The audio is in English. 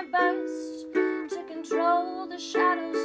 my best to control the shadows